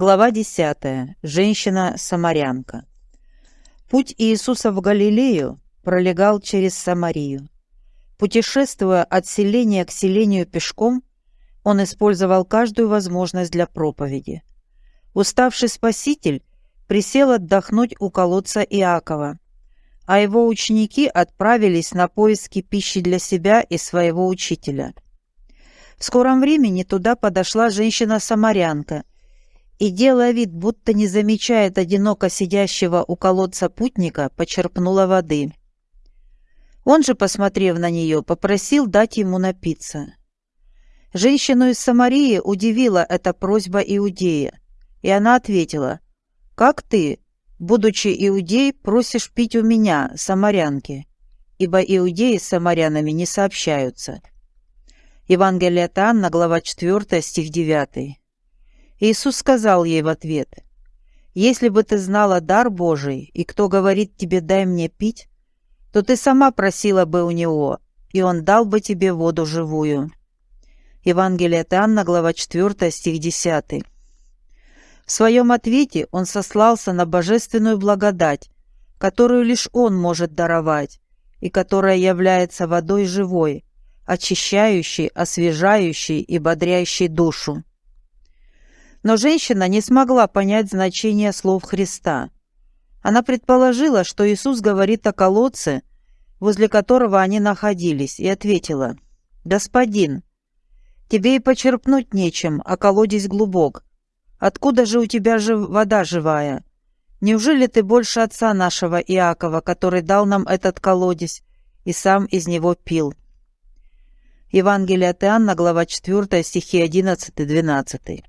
Глава 10. Женщина-самарянка. Путь Иисуса в Галилею пролегал через Самарию. Путешествуя от селения к селению пешком, он использовал каждую возможность для проповеди. Уставший Спаситель присел отдохнуть у колодца Иакова, а его ученики отправились на поиски пищи для себя и своего учителя. В скором времени туда подошла женщина-самарянка и, делая вид, будто не замечает одиноко сидящего у колодца путника, почерпнула воды. Он же, посмотрев на нее, попросил дать ему напиться. Женщину из Самарии удивила эта просьба Иудея, и она ответила, «Как ты, будучи иудей, просишь пить у меня, самарянки, ибо иудеи с самарянами не сообщаются». Евангелие от Анна, глава 4, стих 9. Иисус сказал ей в ответ, «Если бы ты знала дар Божий, и кто говорит тебе «дай мне пить», то ты сама просила бы у Него, и Он дал бы тебе воду живую». Евангелие от Анна, глава 4, стих 10. В своем ответе он сослался на божественную благодать, которую лишь он может даровать, и которая является водой живой, очищающей, освежающей и бодрящей душу. Но женщина не смогла понять значение слов Христа. Она предположила, что Иисус говорит о колодце, возле которого они находились, и ответила, «Господин, тебе и почерпнуть нечем, а колодец глубок. Откуда же у тебя же вода живая? Неужели ты больше отца нашего Иакова, который дал нам этот колодец и сам из него пил?» Евангелие от Иоанна, глава 4, стихи 11-12.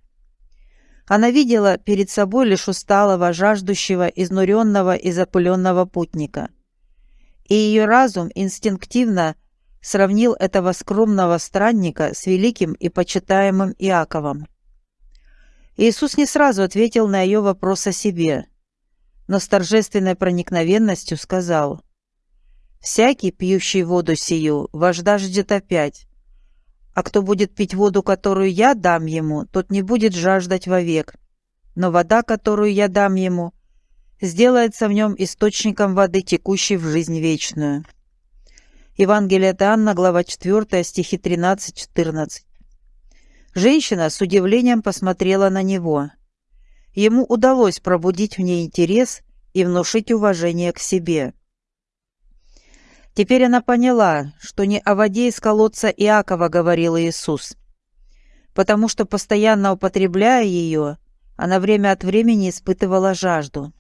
Она видела перед собой лишь усталого, жаждущего, изнуренного и запыленного путника. И ее разум инстинктивно сравнил этого скромного странника с великим и почитаемым Иаковом. Иисус не сразу ответил на ее вопрос о себе, но с торжественной проникновенностью сказал, «Всякий, пьющий воду сию, вожда ждет опять, а кто будет пить воду, которую я дам ему, тот не будет жаждать вовек, но вода, которую я дам ему, сделается в нем источником воды, текущей в жизнь вечную». Евангелие от Анна, глава 4, стихи 13-14. Женщина с удивлением посмотрела на него. Ему удалось пробудить в ней интерес и внушить уважение к себе. Теперь она поняла, что не о воде из колодца Иакова говорил Иисус, потому что, постоянно употребляя ее, она время от времени испытывала жажду.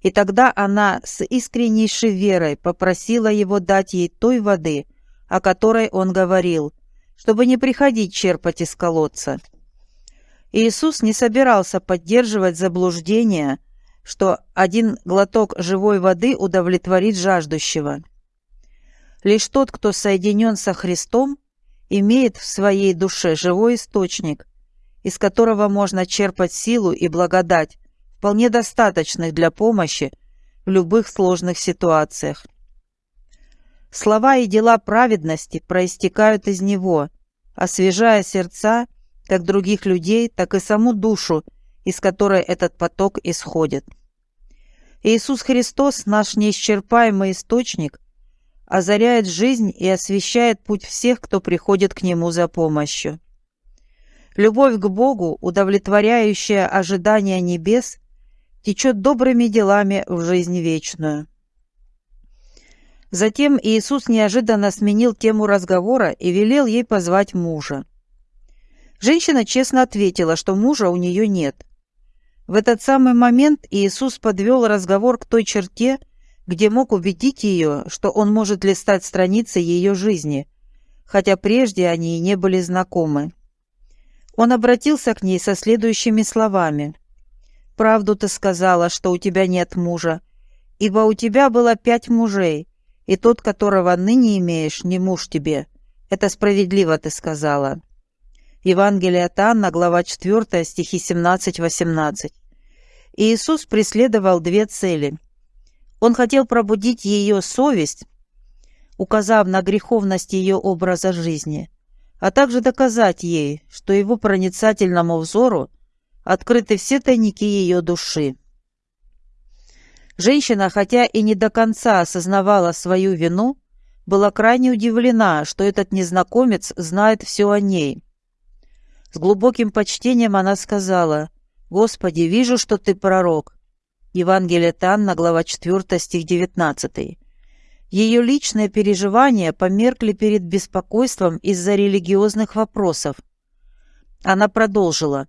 И тогда она с искреннейшей верой попросила его дать ей той воды, о которой он говорил, чтобы не приходить черпать из колодца. Иисус не собирался поддерживать заблуждение, что один глоток живой воды удовлетворит жаждущего. Лишь тот, кто соединен со Христом, имеет в своей душе живой источник, из которого можно черпать силу и благодать, вполне достаточных для помощи в любых сложных ситуациях. Слова и дела праведности проистекают из него, освежая сердца как других людей, так и саму душу, из которой этот поток исходит. Иисус Христос, наш неисчерпаемый источник, озаряет жизнь и освещает путь всех, кто приходит к Нему за помощью. Любовь к Богу, удовлетворяющая ожидания небес, течет добрыми делами в жизнь вечную. Затем Иисус неожиданно сменил тему разговора и велел ей позвать мужа. Женщина честно ответила, что мужа у нее нет. В этот самый момент Иисус подвел разговор к той черте, где мог убедить ее, что он может листать страницы ее жизни, хотя прежде они и не были знакомы. Он обратился к ней со следующими словами. «Правду ты сказала, что у тебя нет мужа, ибо у тебя было пять мужей, и тот, которого ныне имеешь, не муж тебе. Это справедливо ты сказала». Евангелие от Анна, глава 4, стихи 17-18. Иисус преследовал две цели. Он хотел пробудить ее совесть, указав на греховность ее образа жизни, а также доказать ей, что его проницательному взору открыты все тайники ее души. Женщина, хотя и не до конца осознавала свою вину, была крайне удивлена, что этот незнакомец знает все о ней. С глубоким почтением она сказала, «Господи, вижу, что ты пророк». Евангелие Танна, глава 4, стих 19. Ее личные переживания померкли перед беспокойством из-за религиозных вопросов. Она продолжила,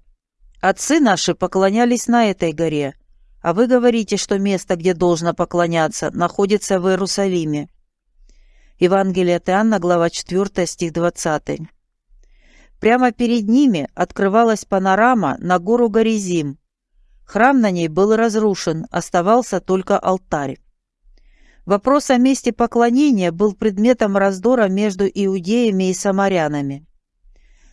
«Отцы наши поклонялись на этой горе, а вы говорите, что место, где должно поклоняться, находится в Иерусалиме. Евангелие от глава 4, стих 20. Прямо перед ними открывалась панорама на гору Горизим. Храм на ней был разрушен, оставался только алтарь. Вопрос о месте поклонения был предметом раздора между иудеями и самарянами.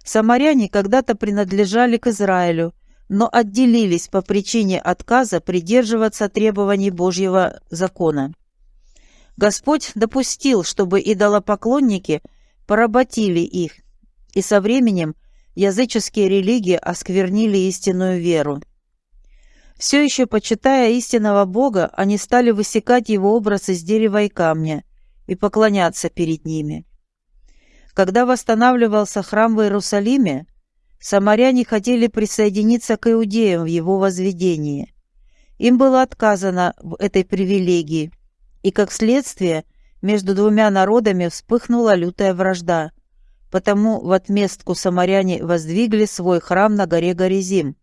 Самаряне когда-то принадлежали к Израилю – но отделились по причине отказа придерживаться требований Божьего закона. Господь допустил, чтобы идолопоклонники поработили их, и со временем языческие религии осквернили истинную веру. Все еще почитая истинного Бога, они стали высекать его образ из дерева и камня и поклоняться перед ними. Когда восстанавливался храм в Иерусалиме, Самаряне хотели присоединиться к иудеям в его возведении. Им было отказано в этой привилегии, и, как следствие, между двумя народами вспыхнула лютая вражда. Потому в отместку самаряне воздвигли свой храм на горе Горизим,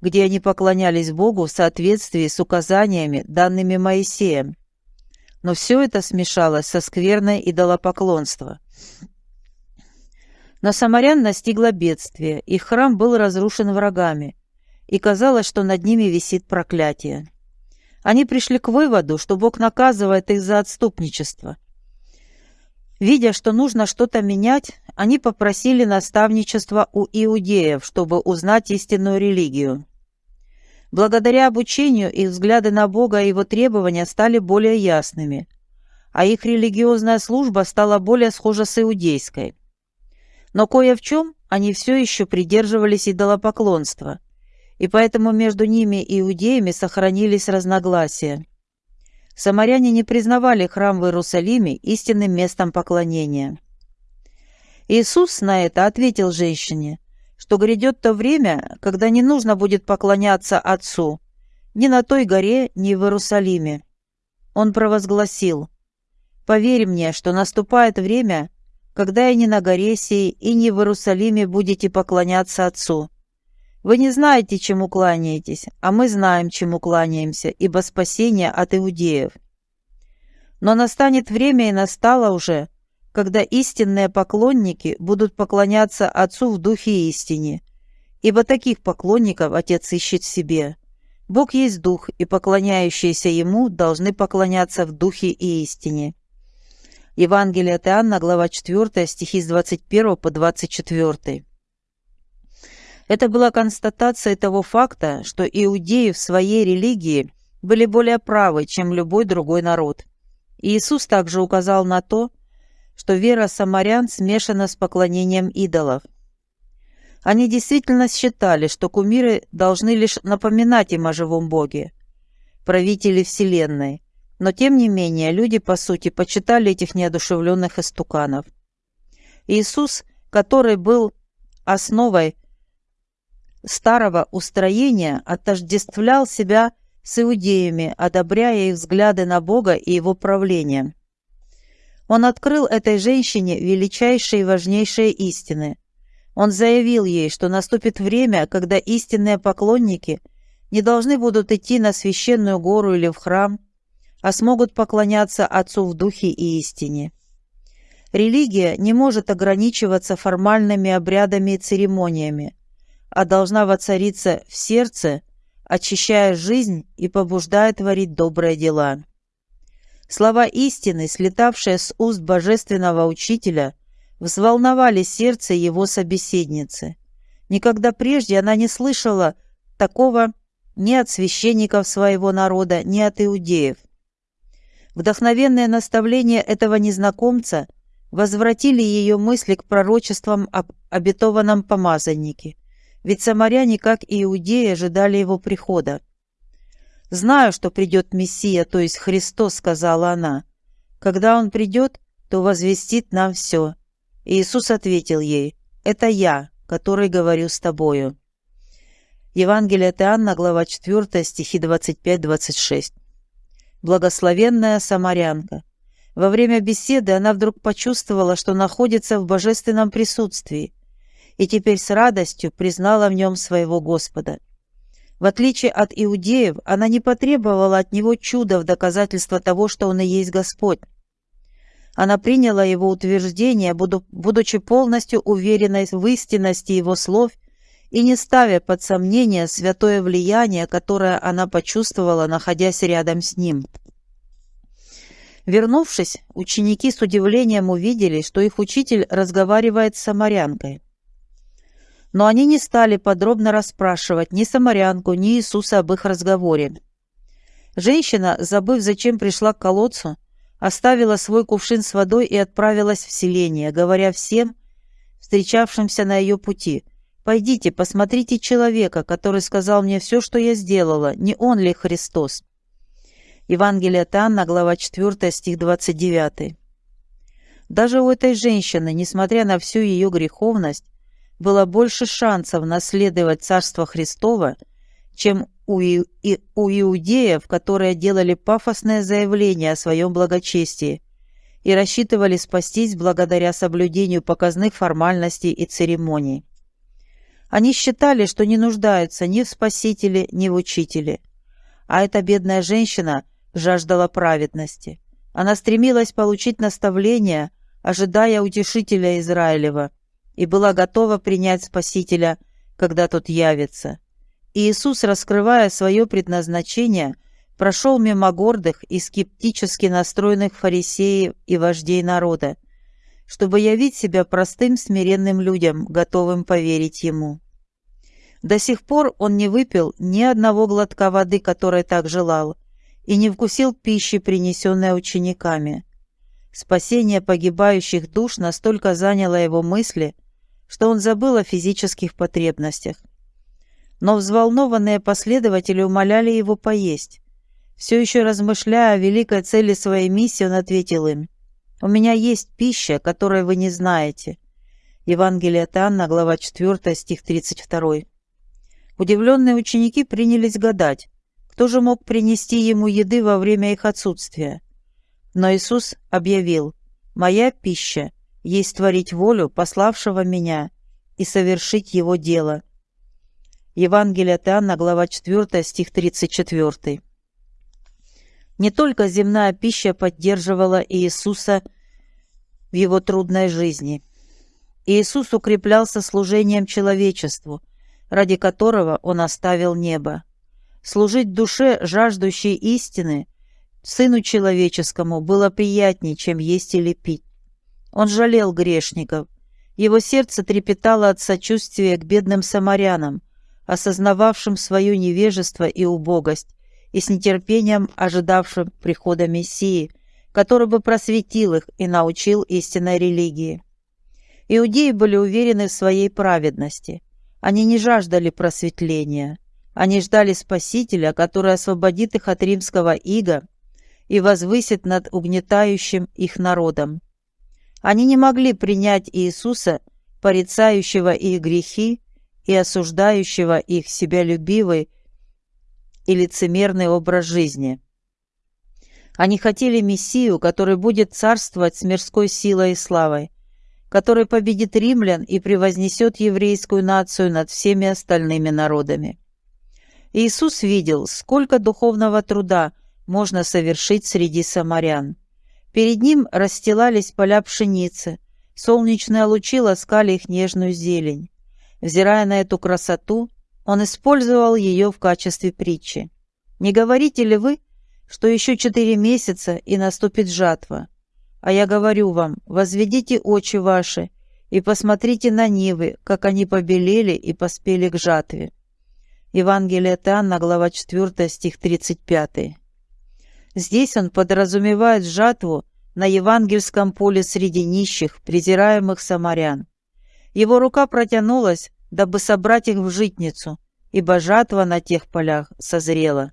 где они поклонялись Богу в соответствии с указаниями, данными Моисеем. Но все это смешалось со скверной идолопоклонства. Но самарян настигло бедствие, их храм был разрушен врагами, и казалось, что над ними висит проклятие. Они пришли к выводу, что Бог наказывает их за отступничество. Видя, что нужно что-то менять, они попросили наставничества у иудеев, чтобы узнать истинную религию. Благодаря обучению их взгляды на Бога и его требования стали более ясными, а их религиозная служба стала более схожа с иудейской – но кое в чем они все еще придерживались идолопоклонства, и поэтому между ними и иудеями сохранились разногласия. Самаряне не признавали храм в Иерусалиме истинным местом поклонения. Иисус на это ответил женщине, что грядет то время, когда не нужно будет поклоняться Отцу, ни на той горе, ни в Иерусалиме. Он провозгласил, «Поверь мне, что наступает время, когда и не на горе сей, и не в Иерусалиме будете поклоняться Отцу. Вы не знаете, чему кланяетесь, а мы знаем, чему кланяемся, ибо спасение от иудеев. Но настанет время, и настало уже, когда истинные поклонники будут поклоняться Отцу в духе истине, ибо таких поклонников Отец ищет в себе. Бог есть Дух, и поклоняющиеся Ему должны поклоняться в Духе и истине. Евангелие от Иоанна, глава 4, стихи с 21 по 24. Это была констатация того факта, что иудеи в своей религии были более правы, чем любой другой народ. Иисус также указал на то, что вера самарян смешана с поклонением идолов. Они действительно считали, что кумиры должны лишь напоминать им о живом Боге, правителе Вселенной, но тем не менее люди, по сути, почитали этих неодушевленных истуканов. Иисус, который был основой старого устроения, отождествлял себя с иудеями, одобряя их взгляды на Бога и его правление. Он открыл этой женщине величайшие и важнейшие истины. Он заявил ей, что наступит время, когда истинные поклонники не должны будут идти на священную гору или в храм, а смогут поклоняться Отцу в духе и истине. Религия не может ограничиваться формальными обрядами и церемониями, а должна воцариться в сердце, очищая жизнь и побуждая творить добрые дела. Слова истины, слетавшие с уст божественного учителя, взволновали сердце его собеседницы. Никогда прежде она не слышала такого ни от священников своего народа, ни от иудеев. Вдохновенные наставления этого незнакомца возвратили ее мысли к пророчествам об обетованном помазаннике, ведь самаряне, как и иудеи, ожидали его прихода. «Знаю, что придет Мессия, то есть Христос», — сказала она. «Когда Он придет, то возвестит нам все». Иисус ответил ей, «Это я, который говорю с тобою». Евангелие от Иоанна, глава 4, стихи 25-26. Благословенная самарянка. Во время беседы она вдруг почувствовала, что находится в божественном присутствии, и теперь с радостью признала в нем своего Господа. В отличие от иудеев, она не потребовала от него чуда в доказательство того, что он и есть Господь. Она приняла его утверждение, будучи полностью уверенной в истинности его слов и не ставя под сомнение святое влияние, которое она почувствовала, находясь рядом с ним. Вернувшись, ученики с удивлением увидели, что их учитель разговаривает с самарянкой. Но они не стали подробно расспрашивать ни самарянку, ни Иисуса об их разговоре. Женщина, забыв, зачем пришла к колодцу, оставила свой кувшин с водой и отправилась в селение, говоря всем, встречавшимся на ее пути, «Пойдите, посмотрите человека, который сказал мне все, что я сделала, не он ли Христос?» Евангелие от Анна, глава 4, стих 29. Даже у этой женщины, несмотря на всю ее греховность, было больше шансов наследовать Царство Христово, чем у, и, у иудеев, которые делали пафосное заявление о своем благочестии и рассчитывали спастись благодаря соблюдению показных формальностей и церемоний. Они считали, что не нуждаются ни в Спасителе, ни в Учителе. А эта бедная женщина жаждала праведности. Она стремилась получить наставление, ожидая утешителя Израилева, и была готова принять Спасителя, когда тот явится. И Иисус, раскрывая свое предназначение, прошел мимо гордых и скептически настроенных фарисеев и вождей народа, чтобы явить себя простым смиренным людям, готовым поверить Ему. До сих пор он не выпил ни одного глотка воды, которой так желал, и не вкусил пищи, принесенной учениками. Спасение погибающих душ настолько заняло его мысли, что он забыл о физических потребностях но взволнованные последователи умоляли его поесть. Все еще размышляя о великой цели своей миссии, он ответил им, «У меня есть пища, которой вы не знаете». Евангелие от Анна, глава 4, стих 32. Удивленные ученики принялись гадать, кто же мог принести ему еды во время их отсутствия. Но Иисус объявил, «Моя пища есть творить волю пославшего меня и совершить его дело». Евангелие от Иоанна, глава 4, стих 34. Не только земная пища поддерживала Иисуса в его трудной жизни. Иисус укреплялся служением человечеству, ради которого Он оставил небо. Служить душе, жаждущей истины, Сыну Человеческому было приятнее, чем есть или пить. Он жалел грешников. Его сердце трепетало от сочувствия к бедным самарянам, осознававшим свое невежество и убогость, и с нетерпением ожидавшим прихода Мессии, который бы просветил их и научил истинной религии. Иудеи были уверены в своей праведности. Они не жаждали просветления. Они ждали Спасителя, который освободит их от римского ига и возвысит над угнетающим их народом. Они не могли принять Иисуса, порицающего их грехи, и осуждающего их себялюбивый и лицемерный образ жизни. Они хотели Мессию, который будет царствовать с мирской силой и славой, который победит римлян и превознесет еврейскую нацию над всеми остальными народами. Иисус видел, сколько духовного труда можно совершить среди самарян. Перед ним расстилались поля пшеницы, солнечные лучи ласкали их нежную зелень. Взирая на эту красоту, он использовал ее в качестве притчи. «Не говорите ли вы, что еще четыре месяца и наступит жатва? А я говорю вам, возведите очи ваши и посмотрите на нивы, как они побелели и поспели к жатве». Евангелие от Анна, глава 4, стих 35. Здесь он подразумевает жатву на евангельском поле среди нищих, презираемых самарян. Его рука протянулась дабы собрать их в житницу, ибо жатва на тех полях созрела.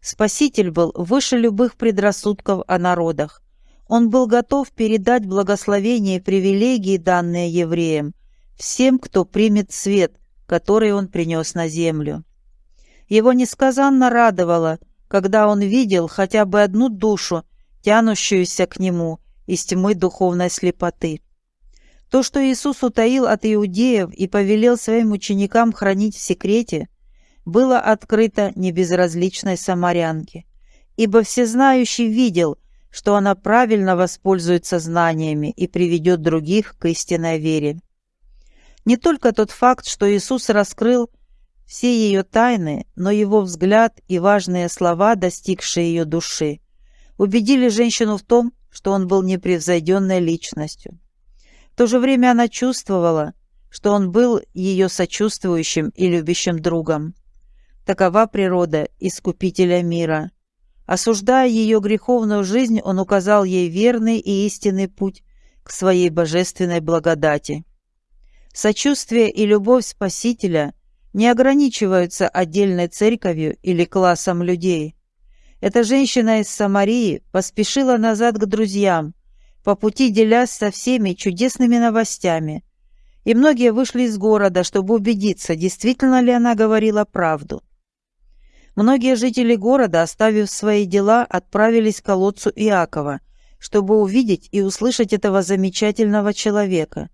Спаситель был выше любых предрассудков о народах. Он был готов передать благословение и привилегии, данные евреям, всем, кто примет свет, который он принес на землю. Его несказанно радовало, когда он видел хотя бы одну душу, тянущуюся к нему из тьмы духовной слепоты. То, что Иисус утаил от иудеев и повелел своим ученикам хранить в секрете, было открыто небезразличной самарянке, ибо всезнающий видел, что она правильно воспользуется знаниями и приведет других к истинной вере. Не только тот факт, что Иисус раскрыл все ее тайны, но его взгляд и важные слова, достигшие ее души, убедили женщину в том, что он был непревзойденной личностью. В то же время она чувствовала, что он был ее сочувствующим и любящим другом. Такова природа Искупителя мира. Осуждая ее греховную жизнь, он указал ей верный и истинный путь к своей божественной благодати. Сочувствие и любовь Спасителя не ограничиваются отдельной церковью или классом людей. Эта женщина из Самарии поспешила назад к друзьям, по пути делясь со всеми чудесными новостями. И многие вышли из города, чтобы убедиться, действительно ли она говорила правду. Многие жители города, оставив свои дела, отправились к колодцу Иакова, чтобы увидеть и услышать этого замечательного человека.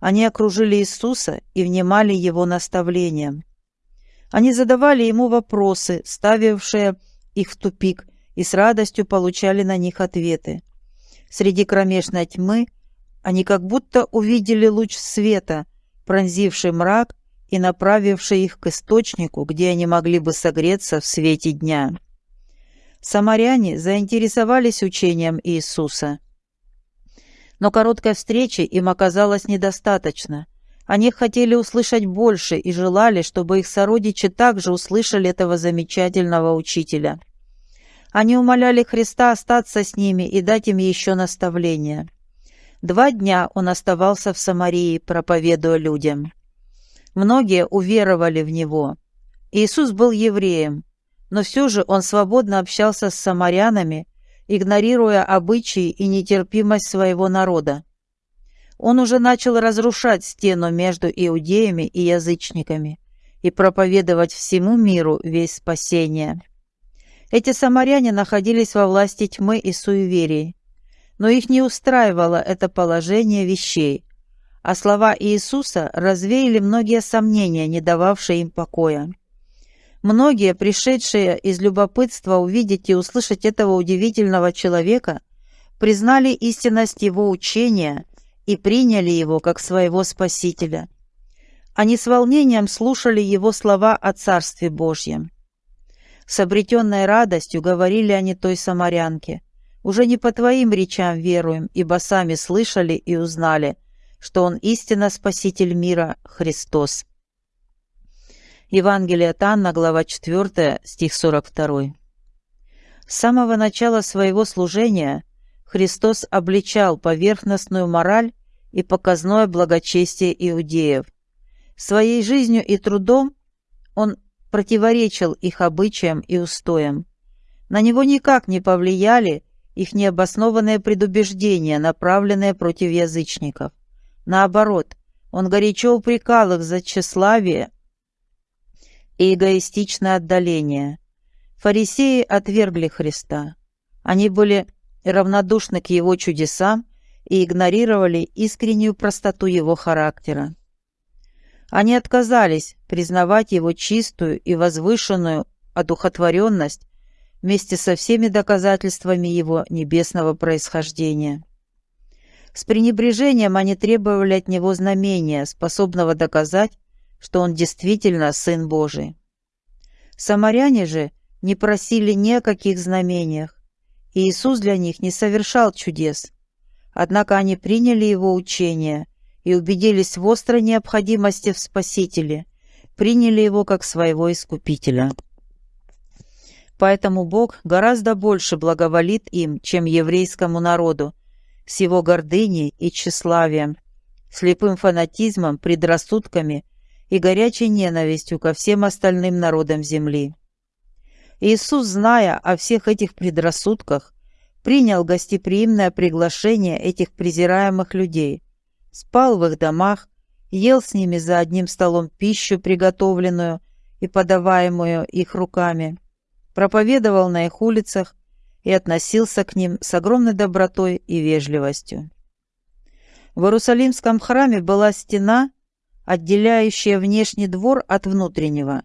Они окружили Иисуса и внимали его наставлениям. Они задавали ему вопросы, ставившие их в тупик, и с радостью получали на них ответы. Среди кромешной тьмы они как будто увидели луч света, пронзивший мрак и направивший их к источнику, где они могли бы согреться в свете дня. Самаряне заинтересовались учением Иисуса. Но короткой встречи им оказалось недостаточно. Они хотели услышать больше и желали, чтобы их сородичи также услышали этого замечательного учителя. Они умоляли Христа остаться с ними и дать им еще наставления. Два дня он оставался в Самарии, проповедуя людям. Многие уверовали в Него. Иисус был евреем, но все же он свободно общался с самарянами, игнорируя обычаи и нетерпимость своего народа. Он уже начал разрушать стену между иудеями и язычниками и проповедовать всему миру весь спасение. Эти самаряне находились во власти тьмы и суеверий, но их не устраивало это положение вещей, а слова Иисуса развеяли многие сомнения, не дававшие им покоя. Многие, пришедшие из любопытства увидеть и услышать этого удивительного человека, признали истинность его учения и приняли его как своего Спасителя. Они с волнением слушали его слова о Царстве Божьем. С обретенной радостью говорили они той самарянке, «Уже не по твоим речам веруем, ибо сами слышали и узнали, что Он истинно Спаситель мира, Христос. Евангелие от Анна, глава 4, стих 42. С самого начала своего служения Христос обличал поверхностную мораль и показное благочестие иудеев. Своей жизнью и трудом Он противоречил их обычаям и устоям. На него никак не повлияли их необоснованные предубеждения, направленные против язычников. Наоборот, он горячо упрекал их за тщеславие и эгоистичное отдаление. Фарисеи отвергли Христа. Они были равнодушны к его чудесам и игнорировали искреннюю простоту его характера. Они отказались признавать его чистую и возвышенную одухотворенность вместе со всеми доказательствами его небесного происхождения. С пренебрежением они требовали от него знамения, способного доказать, что он действительно Сын Божий. Самаряне же не просили ни о каких знамениях, и Иисус для них не совершал чудес. Однако они приняли его учение и убедились в острой необходимости в Спасителе, приняли его как своего Искупителя. Поэтому Бог гораздо больше благоволит им, чем еврейскому народу, с его гордыней и тщеславием, слепым фанатизмом, предрассудками и горячей ненавистью ко всем остальным народам земли. Иисус, зная о всех этих предрассудках, принял гостеприимное приглашение этих презираемых людей, спал в их домах, ел с ними за одним столом пищу, приготовленную и подаваемую их руками, проповедовал на их улицах и относился к ним с огромной добротой и вежливостью. В Иерусалимском храме была стена, отделяющая внешний двор от внутреннего.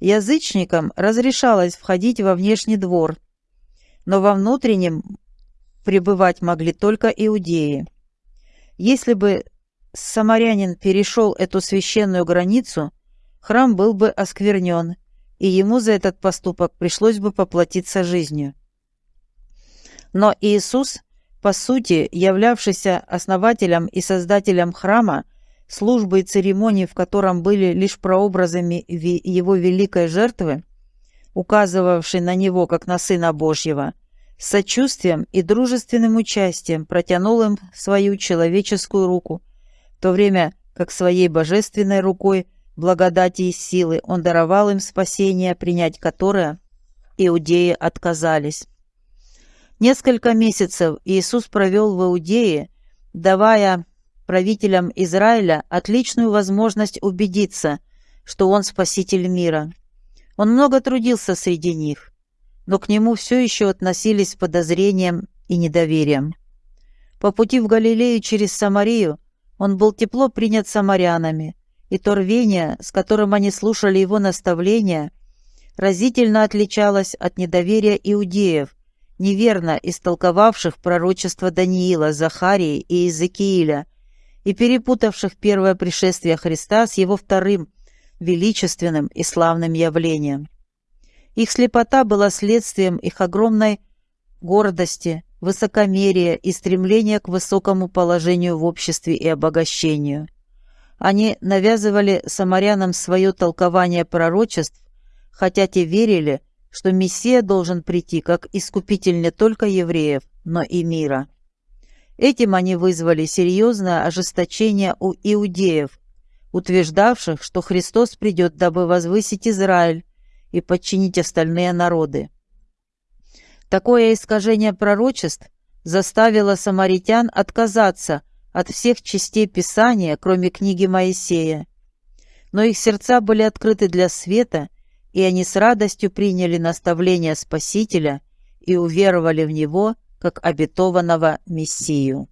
Язычникам разрешалось входить во внешний двор, но во внутреннем пребывать могли только иудеи. Если бы самарянин перешел эту священную границу, храм был бы осквернен, и ему за этот поступок пришлось бы поплатиться жизнью. Но Иисус, по сути, являвшийся основателем и создателем храма, службы и церемонии в котором были лишь прообразами его великой жертвы, указывавшей на него как на Сына Божьего, с сочувствием и дружественным участием протянул им свою человеческую руку, в то время как своей божественной рукой благодати и силы он даровал им спасение, принять которое иудеи отказались. Несколько месяцев Иисус провел в Иудее, давая правителям Израиля отличную возможность убедиться, что он спаситель мира. Он много трудился среди них, но к нему все еще относились с подозрением и недоверием. По пути в Галилею через Самарию он был тепло принят самарянами, и то рвение, с которым они слушали его наставления, разительно отличалось от недоверия иудеев, неверно истолковавших пророчество Даниила, Захарии и Иезекииля, и перепутавших первое пришествие Христа с его вторым, величественным и славным явлением. Их слепота была следствием их огромной гордости, высокомерия и стремления к высокому положению в обществе и обогащению. Они навязывали самарянам свое толкование пророчеств, хотя те верили, что Мессия должен прийти как искупитель не только евреев, но и мира. Этим они вызвали серьезное ожесточение у иудеев, утверждавших, что Христос придет, дабы возвысить Израиль и подчинить остальные народы. Такое искажение пророчеств заставило самаритян отказаться от всех частей Писания, кроме книги Моисея. Но их сердца были открыты для света, и они с радостью приняли наставление Спасителя и уверовали в Него, как обетованного Мессию.